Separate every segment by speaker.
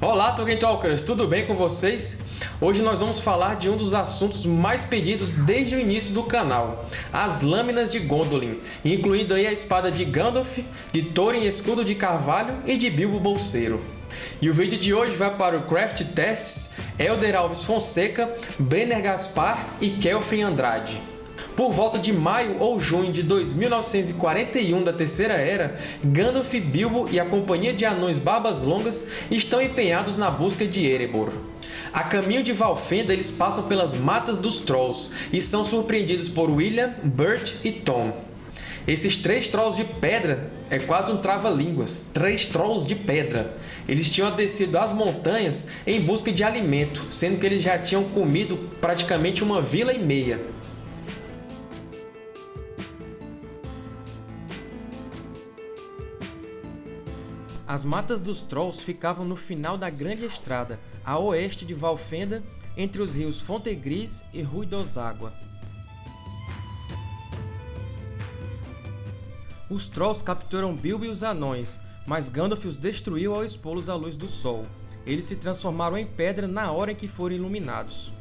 Speaker 1: Olá, Tolkien Talkers! Tudo bem com vocês? Hoje nós vamos falar de um dos assuntos mais pedidos desde o início do canal, as Lâminas de Gondolin, incluindo aí a espada de Gandalf, de Thorin Escudo de Carvalho e de Bilbo Bolseiro. E o vídeo de hoje vai para o Craft Tests, Elder Alves Fonseca, Brenner Gaspar e Kelfrin Andrade. Por volta de maio ou junho de 2941 da Terceira Era, Gandalf, Bilbo e a Companhia de Anões Barbas Longas estão empenhados na busca de Erebor. A caminho de Valfenda, eles passam pelas Matas dos Trolls e são surpreendidos por William, Bert e Tom. Esses três Trolls de pedra é quase um trava-línguas, três Trolls de pedra. Eles tinham descido as montanhas em busca de alimento, sendo que eles já tinham comido praticamente uma vila e meia. As Matas dos Trolls ficavam no final da Grande Estrada, a oeste de Valfenda, entre os rios Fontegris e Rui dos Água. Os Trolls capturam Bilbo e os Anões, mas Gandalf os destruiu ao expô-los à luz do sol. Eles se transformaram em pedra na hora em que foram iluminados.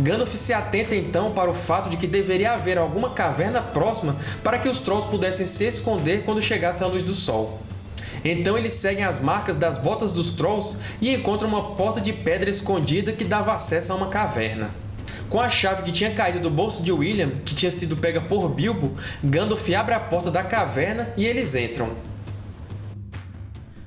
Speaker 1: Gandalf se atenta então para o fato de que deveria haver alguma caverna próxima para que os Trolls pudessem se esconder quando chegasse a luz do sol. Então eles seguem as marcas das botas dos Trolls e encontram uma porta de pedra escondida que dava acesso a uma caverna. Com a chave que tinha caído do bolso de William, que tinha sido pega por Bilbo, Gandalf abre a porta da caverna e eles entram.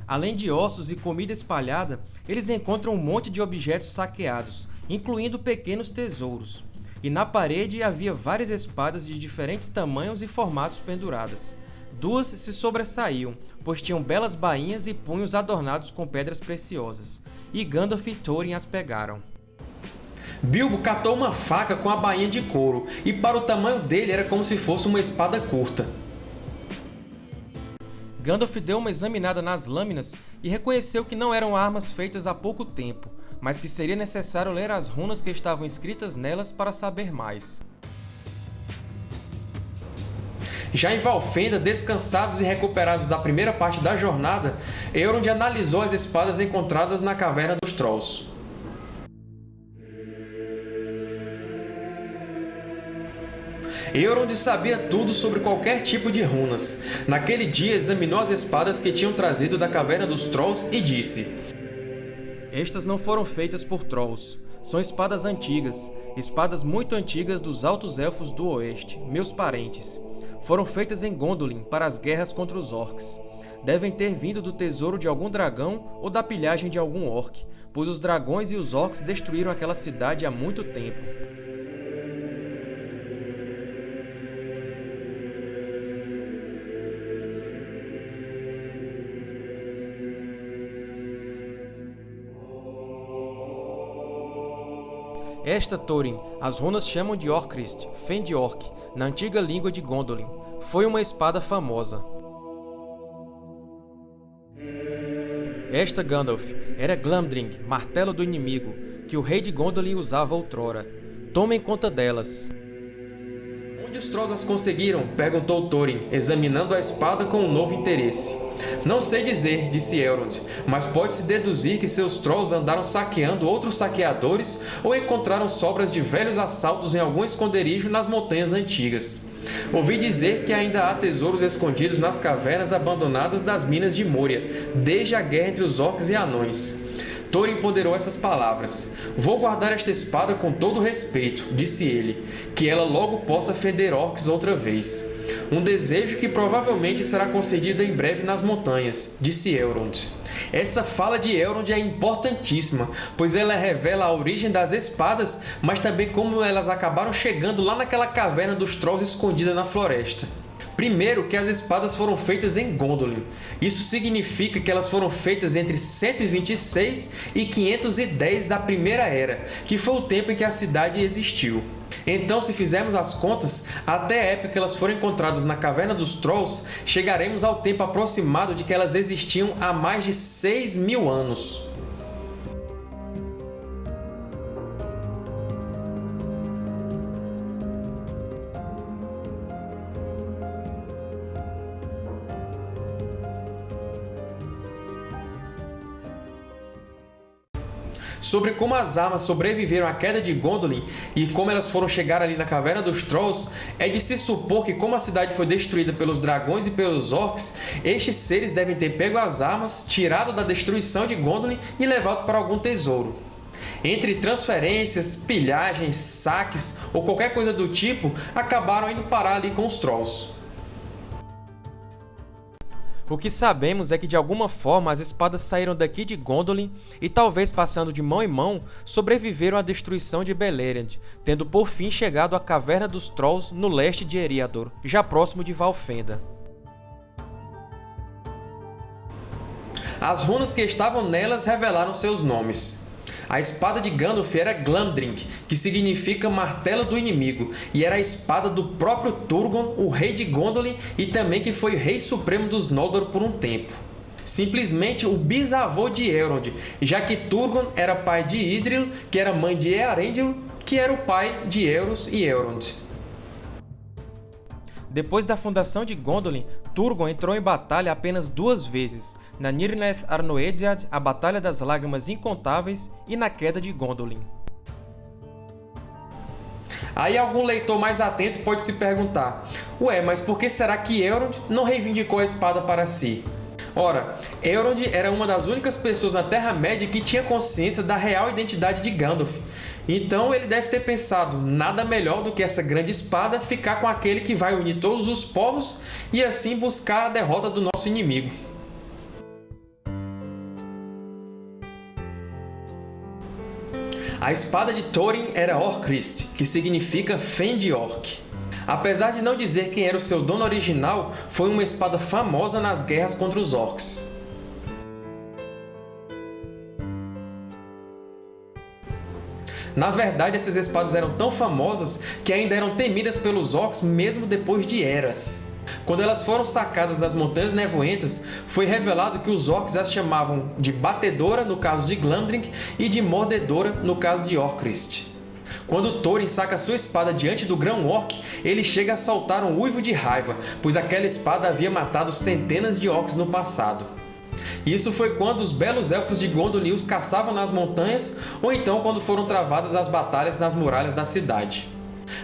Speaker 1: Além de ossos e comida espalhada, eles encontram um monte de objetos saqueados, incluindo pequenos tesouros. E na parede havia várias espadas de diferentes tamanhos e formatos penduradas. Duas se sobressaíam, pois tinham belas bainhas e punhos adornados com pedras preciosas, e Gandalf e Thorin as pegaram. Bilbo catou uma faca com a bainha de couro, e para o tamanho dele era como se fosse uma espada curta. Gandalf deu uma examinada nas lâminas e reconheceu que não eram armas feitas há pouco tempo, mas que seria necessário ler as runas que estavam escritas nelas para saber mais. Já em Valfenda, descansados e recuperados da primeira parte da jornada, Elrond analisou as espadas encontradas na Caverna dos Trolls. Elrond sabia tudo sobre qualquer tipo de runas. Naquele dia, examinou as espadas que tinham trazido da Caverna dos Trolls e disse estas não foram feitas por Trolls. São espadas antigas, espadas muito antigas dos Altos Elfos do Oeste, meus parentes. Foram feitas em Gondolin para as guerras contra os Orcs. Devem ter vindo do tesouro de algum dragão ou da pilhagem de algum Orc, pois os dragões e os Orcs destruíram aquela cidade há muito tempo. Esta Thorin, as runas chamam de Orcrist, Fend-Orc, na antiga língua de Gondolin. Foi uma espada famosa. Esta Gandalf era Glamdring, martelo do inimigo, que o rei de Gondolin usava outrora. Tomem conta delas. Onde os Trolls as conseguiram? perguntou Thorin, examinando a espada com um novo interesse. Não sei dizer, disse Elrond, mas pode-se deduzir que seus Trolls andaram saqueando outros saqueadores ou encontraram sobras de velhos assaltos em algum esconderijo nas montanhas antigas. Ouvi dizer que ainda há tesouros escondidos nas cavernas abandonadas das minas de Moria, desde a guerra entre os Orcs e Anões. Thorin ponderou essas palavras. Vou guardar esta espada com todo respeito, disse ele, que ela logo possa fender orcs outra vez. Um desejo que provavelmente será concedido em breve nas montanhas, disse Elrond. Essa fala de Elrond é importantíssima, pois ela revela a origem das espadas, mas também como elas acabaram chegando lá naquela caverna dos Trolls escondida na floresta. Primeiro, que as espadas foram feitas em Gondolin. Isso significa que elas foram feitas entre 126 e 510 da Primeira Era, que foi o tempo em que a cidade existiu. Então, se fizermos as contas, até a época que elas foram encontradas na Caverna dos Trolls, chegaremos ao tempo aproximado de que elas existiam há mais de 6 mil anos. Sobre como as armas sobreviveram à queda de Gondolin e como elas foram chegar ali na Caverna dos Trolls, é de se supor que como a cidade foi destruída pelos dragões e pelos orcs, estes seres devem ter pego as armas, tirado da destruição de Gondolin e levado para algum tesouro. Entre transferências, pilhagens, saques ou qualquer coisa do tipo, acabaram indo parar ali com os Trolls. O que sabemos é que de alguma forma as espadas saíram daqui de Gondolin e talvez passando de mão em mão, sobreviveram à destruição de Beleriand, tendo por fim chegado à Caverna dos Trolls no leste de Eriador, já próximo de Valfenda. As runas que estavam nelas revelaram seus nomes. A espada de Gandalf era Glamdring, que significa Martelo do Inimigo, e era a espada do próprio Turgon, o rei de Gondolin e também que foi rei supremo dos Noldor por um tempo. Simplesmente o bisavô de Elrond, já que Turgon era pai de Idril, que era mãe de Earendil, que era o pai de Elros e Elrond. Depois da fundação de Gondolin, Turgon entrou em batalha apenas duas vezes, na Nirnaeth Arnoediad, a Batalha das Lágrimas Incontáveis, e na Queda de Gondolin. Aí algum leitor mais atento pode se perguntar, ué, mas por que será que Elrond não reivindicou a espada para si? Ora, Elrond era uma das únicas pessoas na Terra-média que tinha consciência da real identidade de Gandalf, então ele deve ter pensado, nada melhor do que essa grande espada ficar com aquele que vai unir todos os povos e assim buscar a derrota do nosso inimigo. A espada de Thorin era Orcrist, que significa Fend Orc. Apesar de não dizer quem era o seu dono original, foi uma espada famosa nas guerras contra os Orcs. Na verdade, essas espadas eram tão famosas que ainda eram temidas pelos Orcs mesmo depois de eras. Quando elas foram sacadas das Montanhas Nevoentas, foi revelado que os Orcs as chamavam de Batedora, no caso de Glamdring, e de Mordedora, no caso de Orcrist. Quando Thorin saca sua espada diante do Grão Orc, ele chega a soltar um uivo de raiva, pois aquela espada havia matado centenas de Orcs no passado. Isso foi quando os belos Elfos de Gondolin os caçavam nas montanhas, ou então quando foram travadas as batalhas nas muralhas da cidade.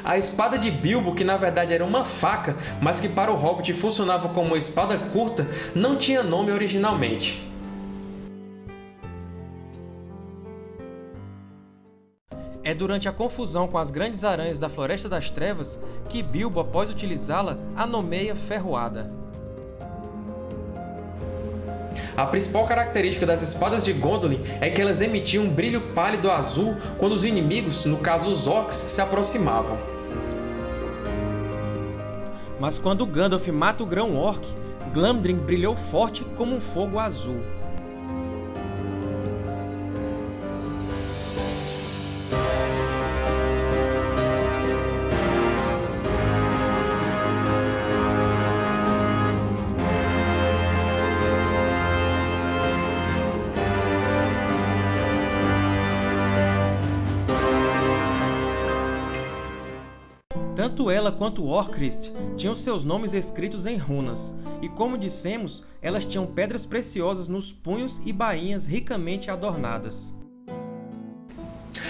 Speaker 1: A espada de Bilbo, que na verdade era uma faca, mas que para o Hobbit funcionava como uma espada curta, não tinha nome originalmente. É durante a confusão com as grandes aranhas da Floresta das Trevas que Bilbo, após utilizá-la, a nomeia Ferroada. A principal característica das espadas de Gondolin é que elas emitiam um brilho pálido azul quando os inimigos, no caso os Orcs, se aproximavam. Mas quando Gandalf mata o Grão-Orc, Glamdring brilhou forte como um fogo azul. Tanto ela quanto Orcrist tinham seus nomes escritos em runas, e como dissemos, elas tinham pedras preciosas nos punhos e bainhas ricamente adornadas.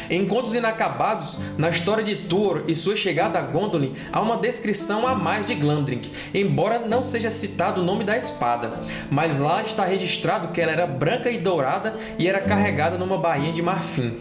Speaker 1: Em Contos Inacabados, na história de Tuor e sua chegada a Gondolin, há uma descrição a mais de Glamdring, embora não seja citado o nome da espada, mas lá está registrado que ela era branca e dourada e era carregada numa bainha de marfim.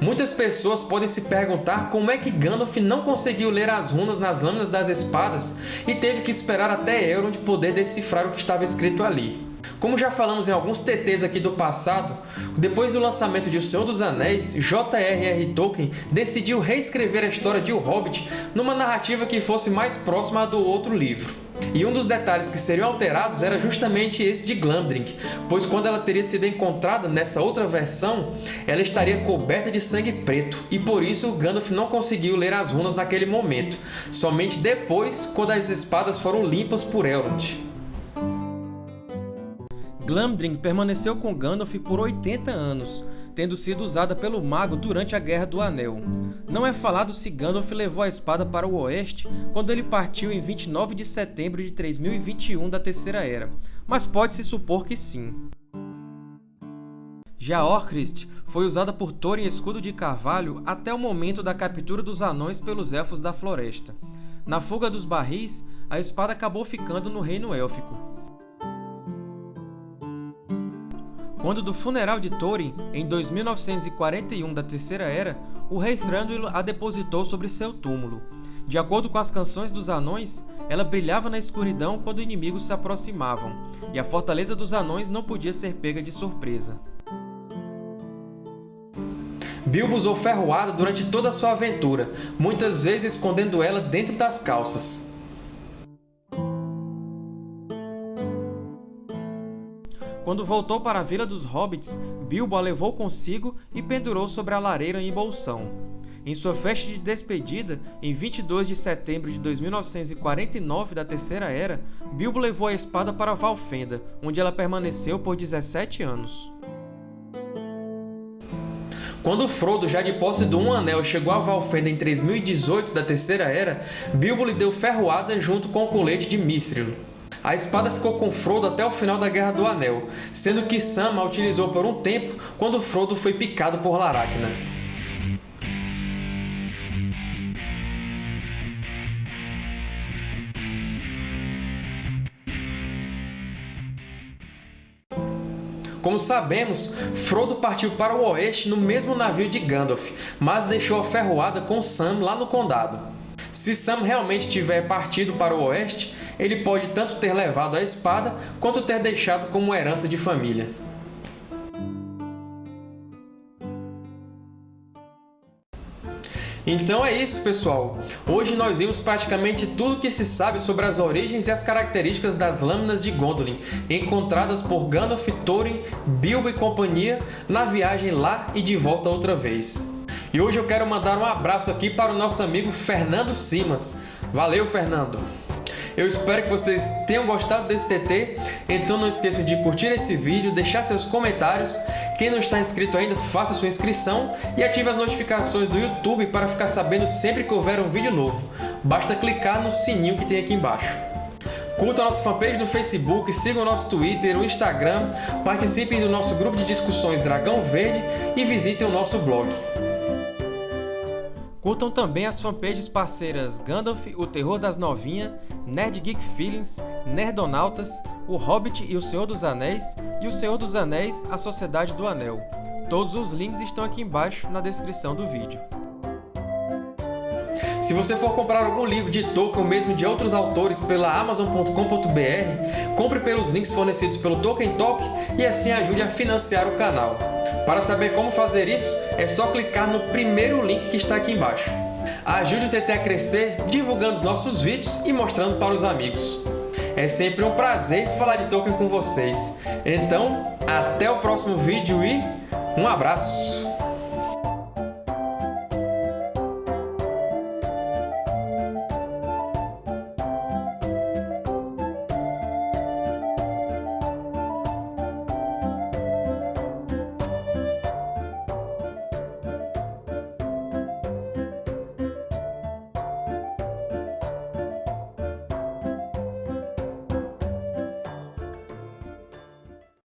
Speaker 1: Muitas pessoas podem se perguntar como é que Gandalf não conseguiu ler as runas nas lâminas das espadas e teve que esperar até Elrond poder decifrar o que estava escrito ali. Como já falamos em alguns TTs aqui do passado, depois do lançamento de O Senhor dos Anéis, J.R.R. Tolkien decidiu reescrever a história de O Hobbit numa narrativa que fosse mais próxima à do outro livro. E um dos detalhes que seriam alterados era justamente esse de Glamdring, pois quando ela teria sido encontrada nessa outra versão, ela estaria coberta de sangue preto, e por isso Gandalf não conseguiu ler as runas naquele momento, somente depois, quando as espadas foram limpas por Elrond. Glamdring permaneceu com Gandalf por 80 anos, tendo sido usada pelo mago durante a Guerra do Anel. Não é falado se Gandalf levou a espada para o oeste quando ele partiu em 29 de setembro de 3021 da Terceira Era, mas pode-se supor que sim. Já Orcrist foi usada por Thorin Escudo de Carvalho até o momento da captura dos Anões pelos Elfos da Floresta. Na fuga dos barris, a espada acabou ficando no Reino Élfico. Quando do funeral de Thorin, em 2941 da Terceira Era, o rei Thranduil a depositou sobre seu túmulo. De acordo com as canções dos anões, ela brilhava na escuridão quando inimigos se aproximavam, e a fortaleza dos anões não podia ser pega de surpresa. Bilbo usou ferroada durante toda a sua aventura, muitas vezes escondendo ela dentro das calças. Quando voltou para a Vila dos Hobbits, Bilbo a levou consigo e pendurou sobre a lareira em Bolsão. Em sua festa de despedida, em 22 de setembro de 2949 da Terceira Era, Bilbo levou a espada para Valfenda, onde ela permaneceu por 17 anos. Quando Frodo, já de posse do Um Anel, chegou a Valfenda em 3018 da Terceira Era, Bilbo lhe deu ferroada junto com o colete de Mithril. A espada ficou com Frodo até o final da Guerra do Anel, sendo que Sam a utilizou por um tempo quando Frodo foi picado por Laracna. Como sabemos, Frodo partiu para o oeste no mesmo navio de Gandalf, mas deixou a ferroada com Sam lá no Condado. Se Sam realmente tiver partido para o oeste, ele pode tanto ter levado a espada, quanto ter deixado como herança de família. Então é isso, pessoal! Hoje nós vimos praticamente tudo o que se sabe sobre as origens e as características das Lâminas de Gondolin, encontradas por Gandalf, Thorin, Bilbo e companhia na viagem lá e de volta outra vez. E hoje eu quero mandar um abraço aqui para o nosso amigo Fernando Simas. Valeu, Fernando! Eu espero que vocês tenham gostado desse TT, então não esqueçam de curtir esse vídeo, deixar seus comentários. Quem não está inscrito ainda, faça sua inscrição e ative as notificações do YouTube para ficar sabendo sempre que houver um vídeo novo. Basta clicar no sininho que tem aqui embaixo. Curta a nossa fanpage no Facebook, siga o nosso Twitter, o Instagram, participem do nosso grupo de discussões Dragão Verde e visitem o nosso blog. Curtam também as fanpages parceiras Gandalf, o Terror das Novinhas, Nerd Geek Feelings, Nerdonautas, O Hobbit e o Senhor dos Anéis e O Senhor dos Anéis, A Sociedade do Anel. Todos os links estão aqui embaixo na descrição do vídeo. Se você for comprar algum livro de Tolkien ou mesmo de outros autores pela Amazon.com.br, compre pelos links fornecidos pelo Tolkien Talk e assim ajude a financiar o canal. Para saber como fazer isso, é só clicar no primeiro link que está aqui embaixo. Ajude o TT a crescer divulgando os nossos vídeos e mostrando para os amigos. É sempre um prazer falar de Tolkien com vocês. Então, até o próximo vídeo e um abraço!